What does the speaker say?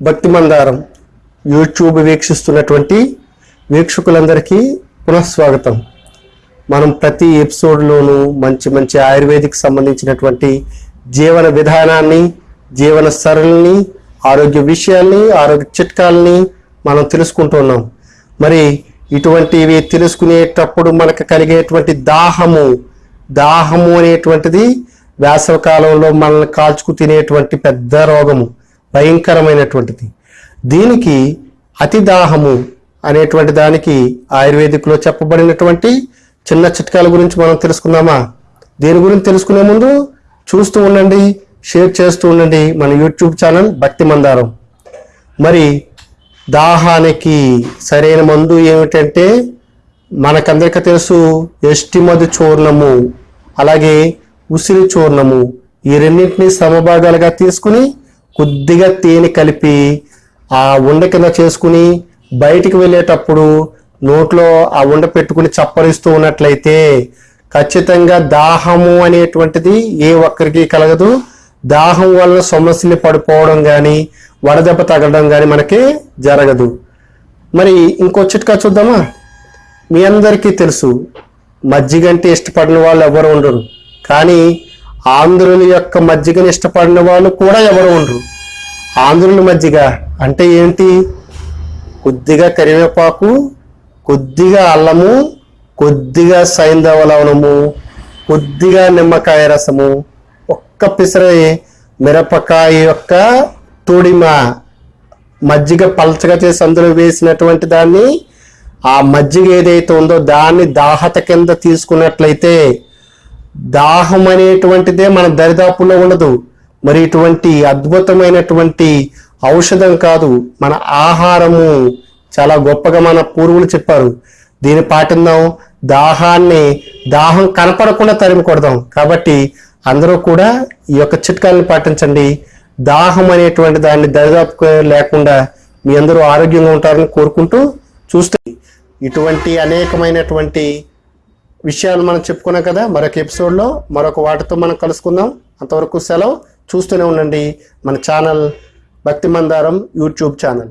భక్తి మందారం యూట్యూబ్ వీక్షిస్తున్నటువంటి వీక్షకులందరికీ పునఃస్వాగతం. మనం ప్రతి ఎపిసోడ్లోనూ మంచి మంచి ఆయుర్వేదిక్ సంబంధించినటువంటి జీవన విధానాన్ని జీవన సరళిని ఆరోగ్య విషయాల్ని ఆరోగ్య చిట్కాలని మనం తెలుసుకుంటున్నాం మరి ఇటువంటివి తెలుసుకునేటప్పుడు మనకు కలిగేటువంటి దాహము దాహము అనేటువంటిది వేసవకాలంలో మనల్ని కాల్చుకు తినేటువంటి పెద్ద రోగము. భయంకరమైనటువంటిది. దీనికి అతి దాహము అనేటువంటి దానికి ఆయుర్వేదిక్లో చెప్పబడినటువంటి చిన్న చిట్కాల గురించి మనం తెలుసుకుందామా? దీని గురించి తెలుసుకునే ముందు చూస్తూ ఉండండి షేర్ చేస్తూ ఉండండి మన యూట్యూబ్ ఛానల్ భక్తి మందారం. మరి దాహానికి సరైన మందు ఏమిటంటే మనకందరికీ తెలుసు ఎస్టిమధు చూర్ణము అలాగే ఉసిరి చూర్ణము. ఈ రెండింటిని సమభాగాలుగా తీసుకుని కొద్దిగా తేనె కలిపి ఆ ఉండ కింద చేసుకుని బయటికి వెళ్ళేటప్పుడు నోట్లో ఆ ఉండ పెట్టుకుని చప్పరిస్తూ ఉన్నట్లయితే ఖచ్చితంగా దాహము అనేటువంటిది ఏ ఒక్కరికి కలగదు. దాహం వల్ల సమస్యలు పడిపోవడం కానీ వడదెబ్బ తగలడం కానీ మనకి జరగదు. మరి ఇంకో చిట్కా చూద్దామా? మీ అందరికీ తెలుసు మజ్జిగ అంటే ఇష్టపడిన వాళ్ళు ఎవరు ఉండరు. కానీ ఆంధ్రుల యొక్క మజ్జిగని ఇష్టపడిన వాళ్ళు కూడా ఎవరు ఉండరు. ఆంధ్రుల మజ్జిగ అంటే ఏంటి? కొద్దిగా కరివేపాకు కొద్దిగా అల్లము కొద్దిగా సైంధవ లవణము కొద్దిగా నిమ్మకాయ రసము ఒక్క పిసరే మిరపకాయ యొక్క తొడిమ మజ్జిగ పలచగా చేసి అందులో వేసినటువంటి దాన్ని ఆ మజ్జిగ ఏదైతే ఉందో దాన్ని దాహత కింద తీసుకున్నట్లయితే దాహం అనేటువంటిదే మన దరిదాపుల్లో ఉండదు. మరి ఇటువంటి అద్భుతమైనటువంటి ఔషధం కాదు మన ఆహారము. చాలా గొప్పగా మన పూర్వులు చెప్పారు. దీన్ని పాటిందాం దాహాన్ని దాహం కనపడకుండా తరిమి కొడదాం. కాబట్టి అందరూ కూడా ఈ యొక్క చిట్కాలను పాటించండి. దాహం అనేటువంటి దాన్ని దరిదాపు లేకుండా మీ అందరూ ఆరోగ్యంగా ఉంటారని కోరుకుంటూ చూస్తే ఇటువంటి అనేకమైనటువంటి విషయాలు మనం చెప్పుకున్నాం కదా మరొక ఎపిసోడ్లో మరొక వాటితో మనం కలుసుకుందాం. అంతవరకు సెలవు. చూస్తూనే ఉండండి మన ఛానల్ భక్తి మందారం యూట్యూబ్ ఛానల్.